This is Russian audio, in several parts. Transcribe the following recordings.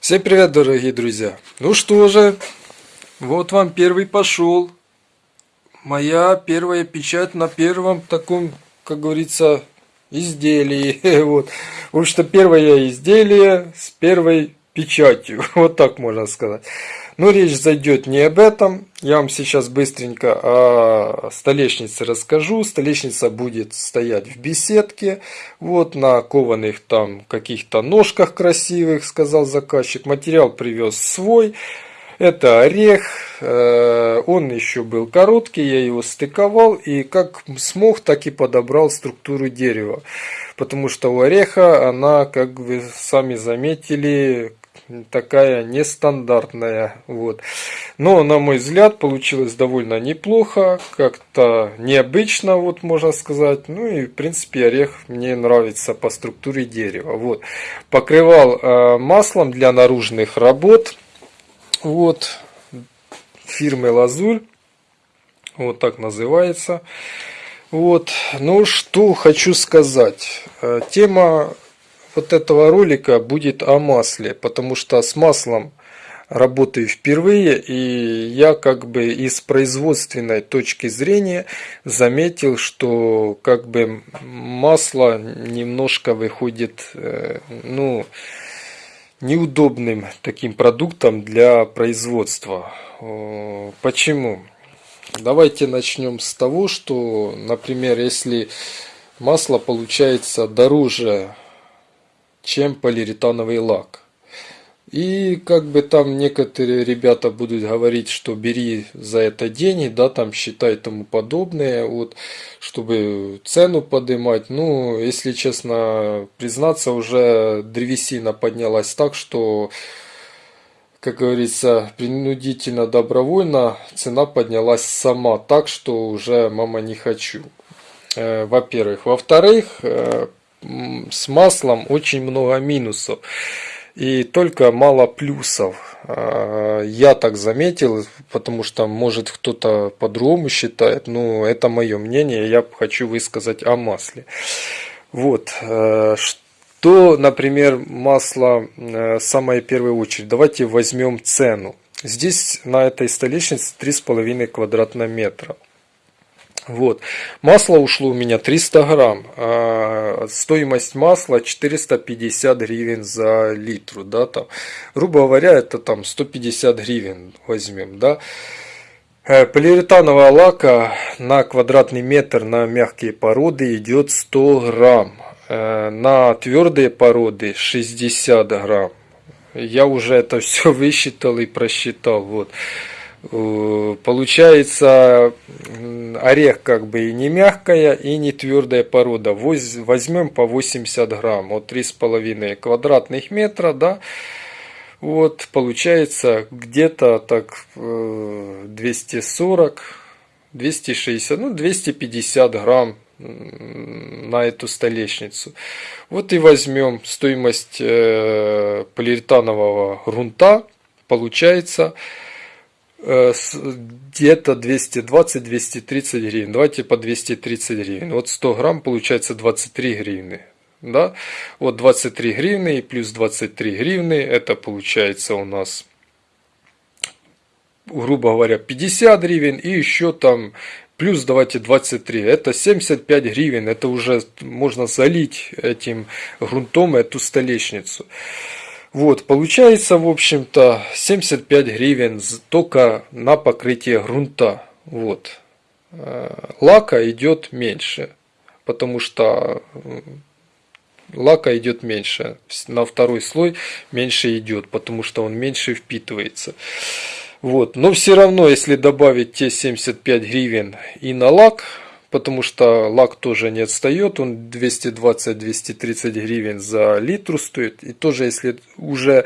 Всем привет, дорогие друзья! Ну что же, вот вам первый пошел. Моя первая печать на первом таком, как говорится, изделии. Вот. В общем-то, первое изделие с первой печатью. Вот так можно сказать. Но речь зайдет не об этом. Я вам сейчас быстренько о столешнице расскажу. Столешница будет стоять в беседке. Вот на кованых там каких-то ножках красивых, сказал заказчик. Материал привез свой. Это орех, э, он еще был короткий, я его стыковал и как смог, так и подобрал структуру дерева. Потому что у ореха она, как вы сами заметили, такая нестандартная. Вот. Но, на мой взгляд, получилось довольно неплохо, как-то необычно, вот можно сказать. Ну и, в принципе, орех мне нравится по структуре дерева. Вот. Покрывал э, маслом для наружных работ. Вот. Фирмы Лазуль. Вот так называется. Вот. Ну, что хочу сказать. Э, тема вот этого ролика будет о масле, потому что с маслом работаю впервые, и я как бы из производственной точки зрения заметил, что как бы масло немножко выходит, э, ну, неудобным таким продуктом для производства. Почему? Давайте начнем с того, что, например, если масло получается дороже чем полиуретановый лак. И как бы там некоторые ребята будут говорить, что бери за это деньги, да, там считай тому подобное, вот, чтобы цену поднимать. Ну, если честно признаться, уже древесина поднялась так, что, как говорится, принудительно, добровольно цена поднялась сама так, что уже мама не хочу. Э, во-первых. Во-вторых, э, с маслом очень много минусов и только мало плюсов. А, я так заметил, потому что может кто-то по-другому считает, но это мое мнение, я хочу высказать о масле. Вот, э, что, например, масло э, самое первой очередь. Давайте возьмем цену. Здесь на этой столешнице 3,5 квадратных метра. Вот. Масло ушло у меня 300 грамм. А стоимость масла 450 гривен за литру. Да, там. Грубо говоря, это там 150 гривен возьмем. Да. Э, полиуретанового лака на квадратный метр на мягкие породы идет 100 грамм. Э, на твердые породы 60 грамм. Я уже это все высчитал и просчитал. Вот. Э, получается орех как бы и не мягкая, и не твердая порода. Возьмем по 80 грамм, вот 3,5 квадратных метра, да. Вот получается где-то так 240, 260, ну 250 грамм на эту столешницу. Вот и возьмем стоимость э, полиуретанового грунта, получается Э, где-то 220-230 гривен. Давайте по 230 гривен. Вот 100 грамм получается 23 гривны. Да? Вот 23 гривны и плюс 23 гривны. Это получается у нас, грубо говоря, 50 гривен. И еще там плюс давайте 23. Это 75 гривен. Это уже можно залить этим грунтом эту столешницу. Вот, получается, в общем-то, 75 гривен только на покрытие грунта. Вот. Э, лака идет меньше, потому что лака идет меньше. На второй слой меньше идет, потому что он меньше впитывается. Вот. Но все равно, если добавить те 75 гривен и на лак, потому что лак тоже не отстает, он 220-230 гривен за литру стоит. И тоже, если уже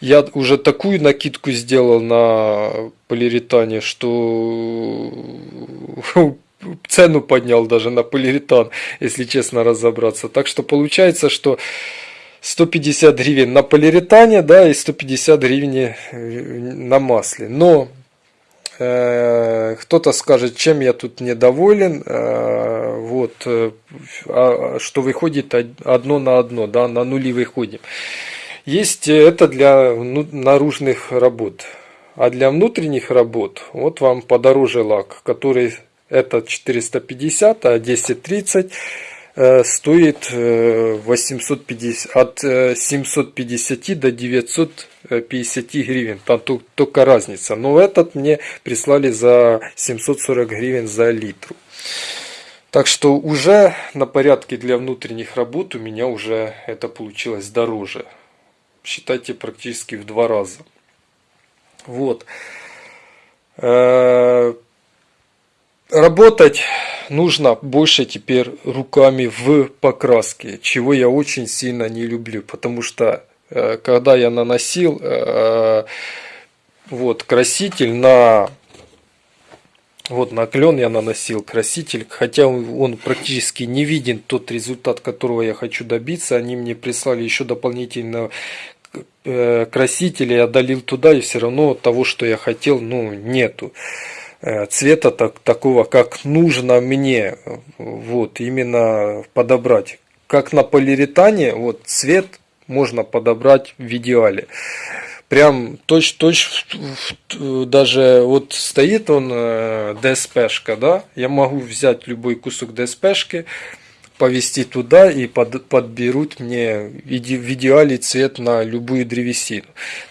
я уже такую накидку сделал на полиуретане, что цену поднял даже на полиуретан, если честно разобраться. Так что получается, что 150 гривен на полиуретане, да, и 150 гривен на масле. Но Э, кто-то скажет, чем я тут недоволен, э, вот, э, а, что выходит одно на одно, да, на нули выходим. Есть это для наружных работ. А для внутренних работ, вот вам подороже лак, который этот 450, а 1030 э, стоит 850, э, от 750 э, до 950 гривен. Там только разница. Но этот мне прислали за 740 гривен за литр. Так что уже на порядке для внутренних работ у меня уже это получилось дороже. Считайте практически в два раза. Вот. Работать нужно больше теперь руками в покраске, чего я очень сильно не люблю, потому что э, когда я наносил э, вот краситель на вот на клен я наносил краситель, хотя он практически не виден тот результат, которого я хочу добиться. Они мне прислали еще дополнительно Э, краситель я долил туда, и все равно того, что я хотел, ну, нету цвета так, такого, как нужно мне, вот, именно подобрать. Как на полиуретане, вот, цвет можно подобрать в идеале. Прям точь-точь, даже вот стоит он э, ДСПшка, да, я могу взять любой кусок ДСПшки, повести туда и под, подберут мне в идеале цвет на любую древесину.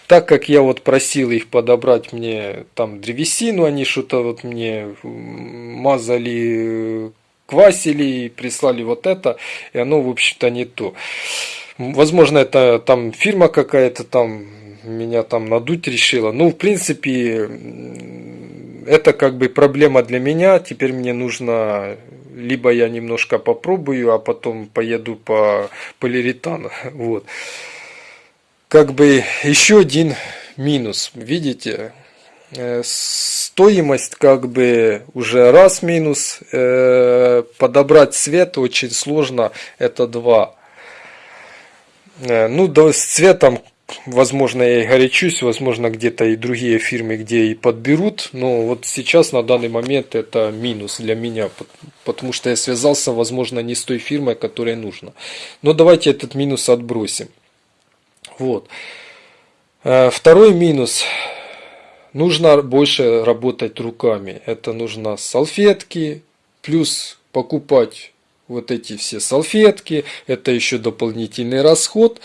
Так как я вот просил их подобрать мне там древесину, они что-то вот мне мазали, квасили и прислали вот это, и оно в общем-то не то. Возможно это там фирма какая-то там меня там надуть решила. Ну, в принципе, это как бы проблема для меня. Теперь мне нужно либо я немножко попробую, а потом поеду по полиуретану. Вот. Как бы еще один минус, видите, э, стоимость как бы уже раз минус, э, подобрать цвет очень сложно, это два. Э, ну, да, с цветом возможно, я и горячусь, возможно, где-то и другие фирмы, где и подберут, но вот сейчас, на данный момент, это минус для меня, потому что я связался, возможно, не с той фирмой, которой нужно. Но давайте этот минус отбросим. Вот. Э, второй минус. Нужно больше работать руками. Это нужно салфетки, плюс покупать вот эти все салфетки. Это еще дополнительный расход.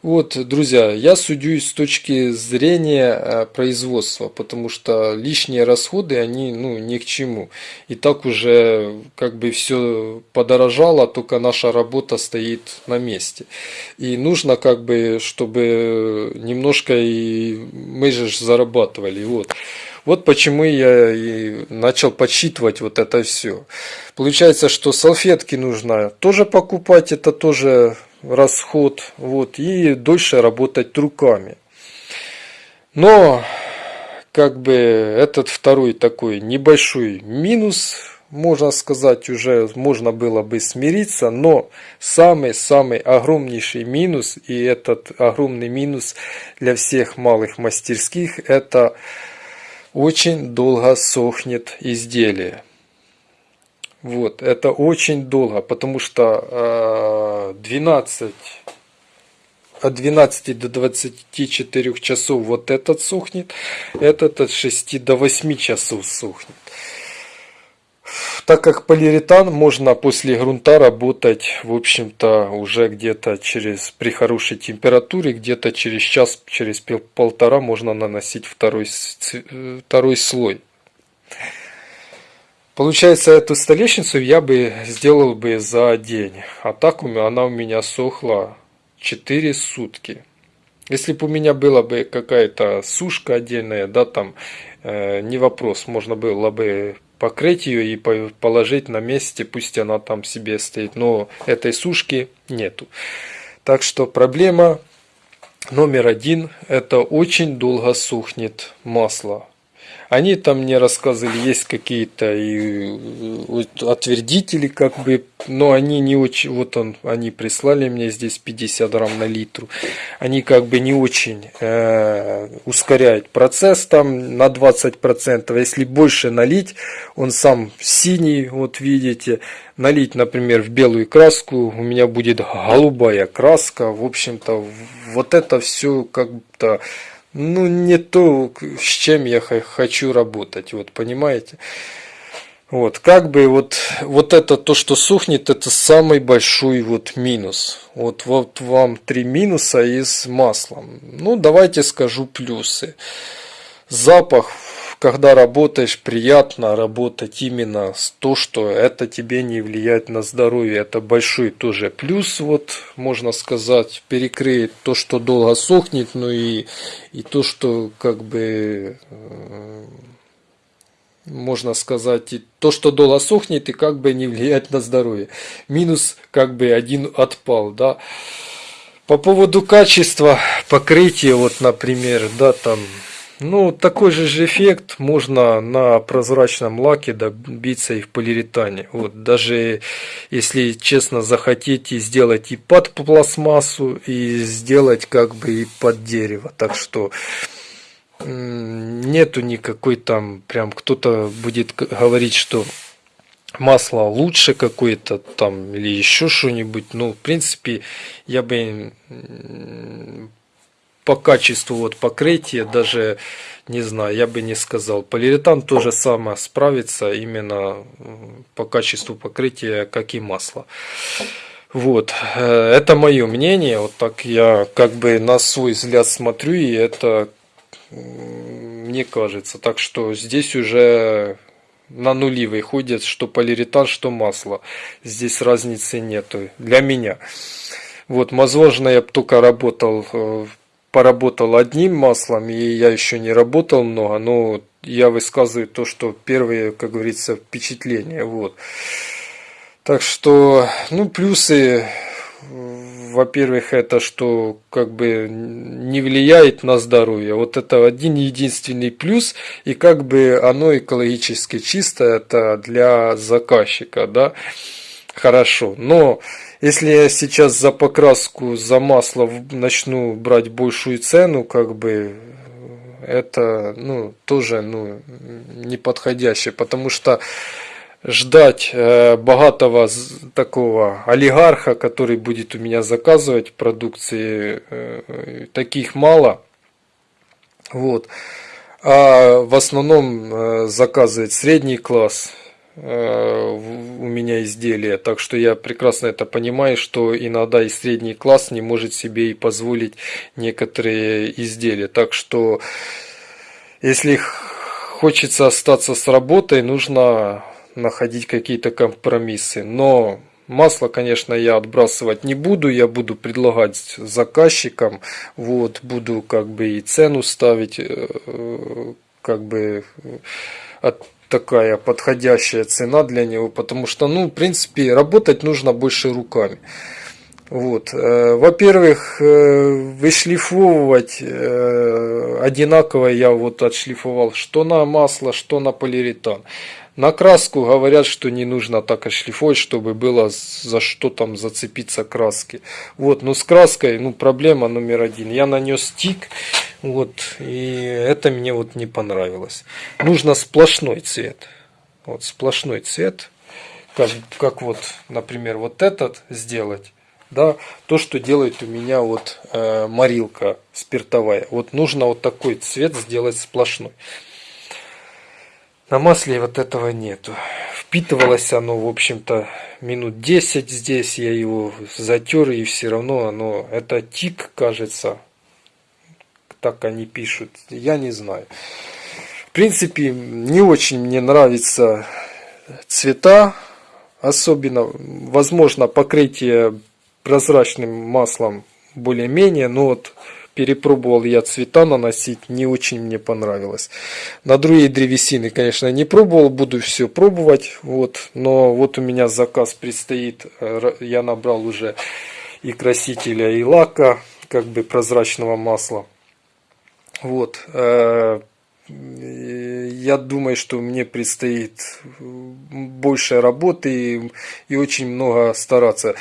Вот, друзья, я судюсь с точки зрения э, производства, потому что лишние расходы, они ну, ни к чему. И так уже как бы все подорожало, только наша работа стоит на месте. И нужно как бы, чтобы немножко и мы же зарабатывали. Вот. Вот почему я и начал подсчитывать вот это все. Получается, что салфетки нужно тоже покупать, это тоже расход, вот, и дольше работать руками. Но, как бы, этот второй такой небольшой минус, можно сказать, уже можно было бы смириться, но самый-самый огромнейший минус, и этот огромный минус для всех малых мастерских, это очень долго сохнет изделие. Вот, это очень долго, потому что 12, э, от 12 до 24 часов вот этот сухнет, этот от 6 до 8 часов сухнет. Так как полиуретан можно после грунта работать, в общем-то, уже где-то через, при хорошей температуре, где-то через час, через полтора можно наносить второй, э, второй слой. Получается, эту столешницу я бы сделал бы за день. А так она у меня сохла 4 сутки. Если бы у меня была бы какая-то сушка отдельная, да, там, э, не вопрос, можно было бы покрыть ее и положить на месте, пусть она там себе стоит. Но этой сушки нету. Так что проблема номер один, это очень долго сухнет масло. Они там мне рассказывали, есть какие-то отвердители, как бы, но они не очень, вот он, они прислали мне здесь 50 грамм на литру. Они как бы не очень э, ускоряют процесс там на 20%. Если больше налить, он сам синий, вот видите, налить, например, в белую краску, у меня будет голубая краска. В общем-то, вот это все как-то ну, не то, с чем я хочу работать, вот, понимаете? Вот, как бы вот, вот это то, что сухнет, это самый большой вот минус. Вот, вот вам три минуса и с маслом. Ну, давайте скажу плюсы. Запах когда работаешь, приятно работать именно с то, что это тебе не влияет на здоровье. Это большой тоже плюс, вот можно сказать, перекрыет то, что долго сохнет, ну и, и то, что как бы э, можно сказать, и то, что долго сохнет и как бы не влияет на здоровье. Минус как бы один отпал, да. По поводу качества покрытия, вот, например, да, там ну, такой же эффект можно на прозрачном лаке добиться и в полиуретане. Вот, даже если честно захотите сделать и под пластмассу, и сделать как бы и под дерево. Так что нету никакой там, прям кто-то будет говорить, что масло лучше какое-то там или еще что-нибудь. Ну, в принципе, я бы по качеству вот покрытия даже не знаю, я бы не сказал. Полиуретан тоже самое справится именно по качеству покрытия, как и масло. Вот, э, это мое мнение, вот так я как бы на свой взгляд смотрю, и это мне кажется. Так что здесь уже на нули выходит, что полиуретан, что масло. Здесь разницы нету для меня. Вот, возможно, я бы только работал э, поработал одним маслом, и я еще не работал много, но я высказываю то, что первые, как говорится, впечатления. Вот. Так что, ну, плюсы, во-первых, это что как бы не влияет на здоровье. Вот это один единственный плюс, и как бы оно экологически чисто, это для заказчика, да, хорошо. Но если я сейчас за покраску, за масло начну брать большую цену, как бы это ну, тоже ну, неподходящее, потому что ждать э, богатого такого олигарха, который будет у меня заказывать продукции, э, таких мало. Вот. А в основном э, заказывает средний класс, Э, у меня изделия. Так что я прекрасно это понимаю, что иногда и средний класс не может себе и позволить некоторые изделия. Так что если хочется остаться с работой, нужно находить какие-то компромиссы. Но масло, конечно, я отбрасывать не буду, я буду предлагать заказчикам, вот, буду как бы и цену ставить, э, как бы от такая подходящая цена для него, потому что, ну, в принципе, работать нужно больше руками. Вот. Э, во-первых, э, вышлифовывать э, одинаково я вот отшлифовал что на масло, что на полиуретан. На краску говорят, что не нужно так отшлифовать, чтобы было за что там зацепиться краски. Вот, но с краской, ну, проблема номер один. Я нанес тик, вот, и это мне вот не понравилось. Нужно сплошной цвет. Вот, сплошной цвет. Как, как вот, например, вот этот сделать. Да, то, что делает у меня вот э, морилка спиртовая. Вот нужно вот такой цвет сделать сплошной. На масле вот этого нету. Впитывалось оно, в общем-то, минут 10 здесь. Я его затер, и все равно оно... Это тик, кажется. Так они пишут. Я не знаю. В принципе, не очень мне нравятся цвета. Особенно, возможно, покрытие прозрачным маслом более-менее. Но вот перепробовал я цвета наносить, не очень мне понравилось. На другие древесины, конечно, не пробовал, буду все пробовать. Вот, но вот у меня заказ предстоит, э, я набрал уже и красителя, и лака, как бы прозрачного масла. Вот, э, я думаю, что мне предстоит больше работы и, и очень много стараться.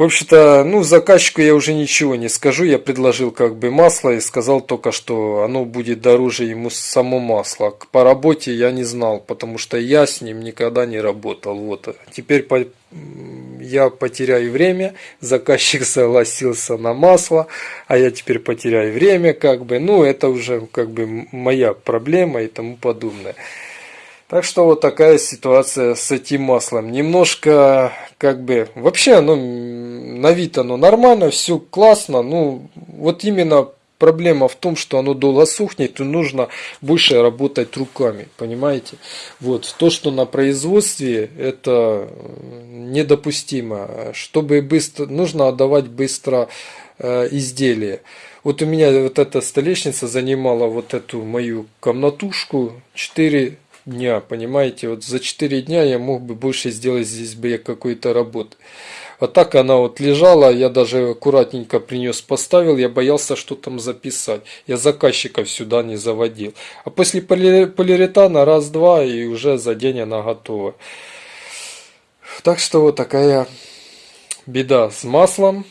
В общем-то, ну, заказчику я уже ничего не скажу. Я предложил как бы масло и сказал только, что оно будет дороже ему само масло. По работе я не знал, потому что я с ним никогда не работал. Вот. Теперь по... я потеряю время. Заказчик согласился на масло, а я теперь потеряю время, как бы. Ну, это уже как бы моя проблема и тому подобное. Так что вот такая ситуация с этим маслом. Немножко, как бы, вообще оно на вид оно нормально, все классно. Ну, вот именно проблема в том, что оно долго сухнет, и нужно больше работать руками, понимаете? Вот, то, что на производстве, это недопустимо. Чтобы быстро, нужно отдавать быстро э, изделие. Вот у меня вот эта столешница занимала вот эту мою комнатушку 4 дня, понимаете? Вот за 4 дня я мог бы больше сделать здесь бы какой-то работы. Вот так она вот лежала, я даже аккуратненько принес, поставил, я боялся что там записать. Я заказчиков сюда не заводил. А после полиуретана раз-два и уже за день она готова. Так что вот такая беда с маслом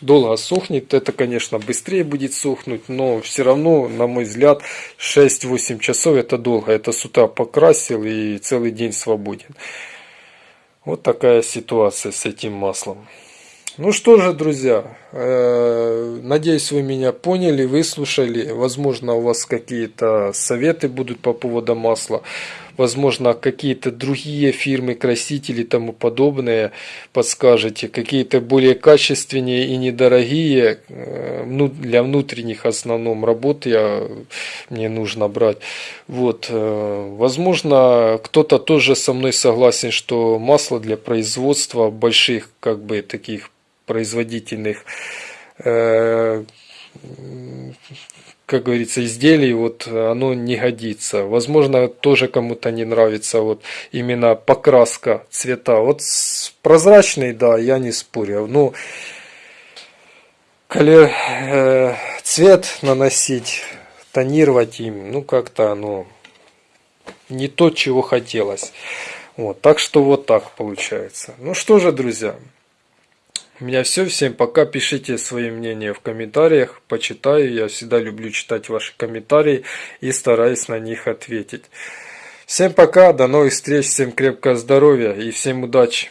долго сохнет. Это, конечно, быстрее будет сохнуть, но все равно, на мой взгляд, 6-8 часов это долго. Это с утра покрасил и целый день свободен. Вот такая ситуация с этим маслом. Ну что же, друзья, надеюсь, вы меня поняли, выслушали. Возможно, у вас какие-то советы будут по поводу масла. Возможно, какие-то другие фирмы, красители и тому подобное подскажете. Какие-то более качественные и недорогие, э, ну, для внутренних основном работ я, мне нужно брать. Вот, э, возможно, кто-то тоже со мной согласен, что масло для производства больших, как бы, таких производительных э, как говорится, изделий, вот оно не годится. Возможно, тоже кому-то не нравится вот именно покраска цвета. Вот прозрачный, да, я не спорю. Ну, колер, э, цвет наносить, тонировать им, ну, как-то оно не то, чего хотелось. Вот, так что вот так получается. Ну что же, друзья, у меня все. Всем пока. Пишите свои мнения в комментариях. Почитаю. Я всегда люблю читать ваши комментарии и стараюсь на них ответить. Всем пока. До новых встреч. Всем крепкого здоровья и всем удачи.